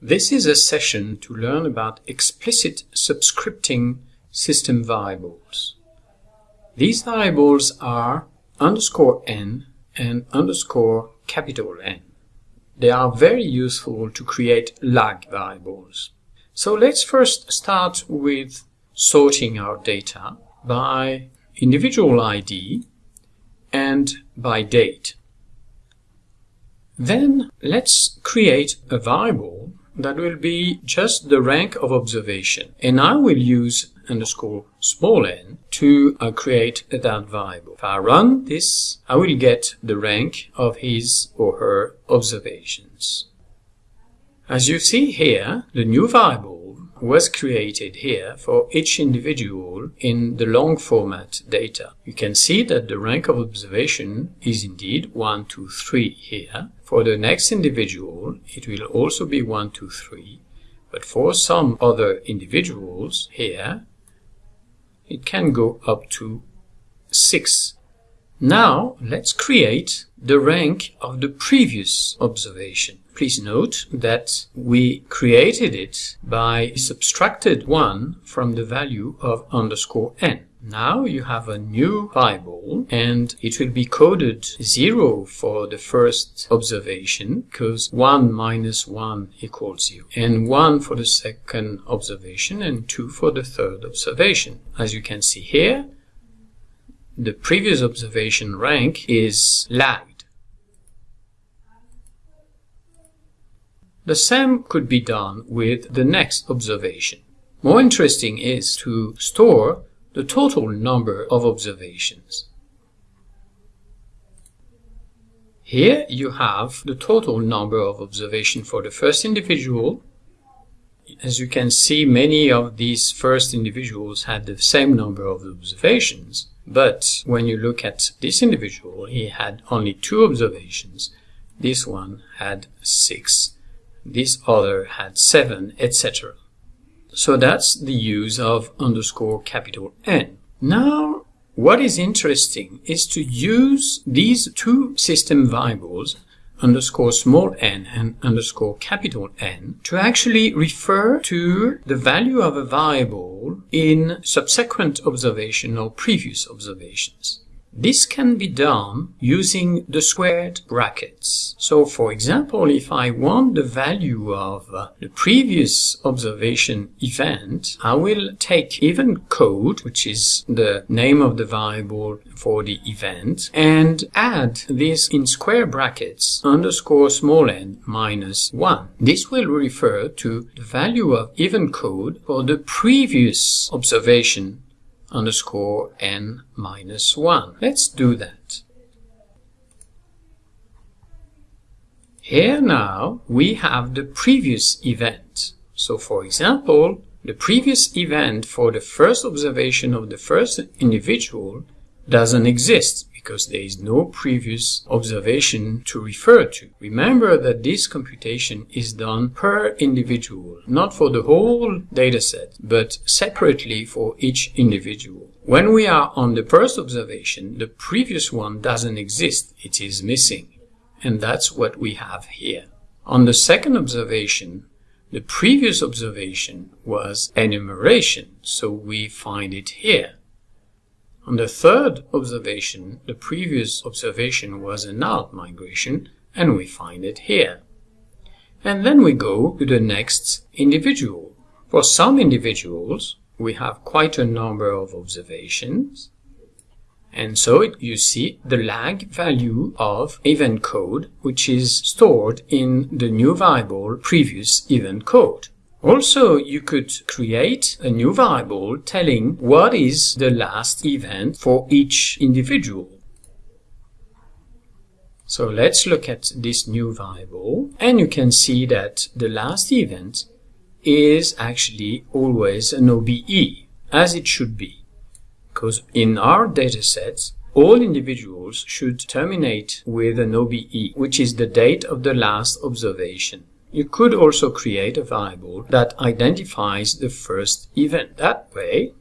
This is a session to learn about explicit subscripting system variables. These variables are underscore n and underscore capital N. They are very useful to create lag variables. So let's first start with sorting our data by individual ID and by date. Then let's create a variable that will be just the rank of observation. And I will use underscore small n to uh, create that variable. If I run this, I will get the rank of his or her observations. As you see here, the new variable was created here for each individual in the long format data. You can see that the rank of observation is indeed 1, 2, 3 here. For the next individual, it will also be 1, 2, 3. But for some other individuals here, it can go up to 6. Now, let's create the rank of the previous observation. Please note that we created it by subtracted 1 from the value of underscore n. Now you have a new variable and it will be coded 0 for the first observation because 1 minus 1 equals 0 and 1 for the second observation and 2 for the third observation. As you can see here, the previous observation rank is lagged. The same could be done with the next observation. More interesting is to store the total number of observations. Here you have the total number of observations for the first individual. As you can see, many of these first individuals had the same number of observations. But when you look at this individual, he had only two observations. This one had six this other had 7, etc. So that's the use of underscore capital N. Now, what is interesting is to use these two system variables underscore small n and underscore capital N to actually refer to the value of a variable in subsequent observation or previous observations. This can be done using the squared brackets. So for example, if I want the value of uh, the previous observation event, I will take event code, which is the name of the variable for the event, and add this in square brackets underscore small n minus 1. This will refer to the value of event code for the previous observation underscore n minus 1. Let's do that. Here now we have the previous event. So for example, the previous event for the first observation of the first individual doesn't exist because there is no previous observation to refer to. Remember that this computation is done per individual, not for the whole dataset, but separately for each individual. When we are on the first observation, the previous one doesn't exist, it is missing. And that's what we have here. On the second observation, the previous observation was enumeration, so we find it here. On the third observation, the previous observation was a out migration, and we find it here. And then we go to the next individual. For some individuals, we have quite a number of observations. And so it, you see the lag value of event code, which is stored in the new variable previous event code. Also, you could create a new variable telling what is the last event for each individual. So let's look at this new variable and you can see that the last event is actually always an OBE as it should be because in our datasets all individuals should terminate with an OBE which is the date of the last observation. You could also create a variable that identifies the first event that way.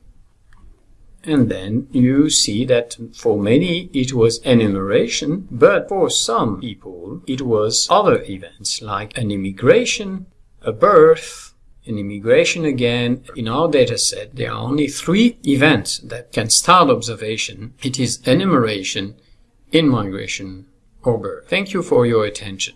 And then you see that for many it was enumeration, but for some people it was other events like an immigration a birth, an immigration again. In our data set, there are only three events that can start observation. It is enumeration, in-migration, or birth. Thank you for your attention.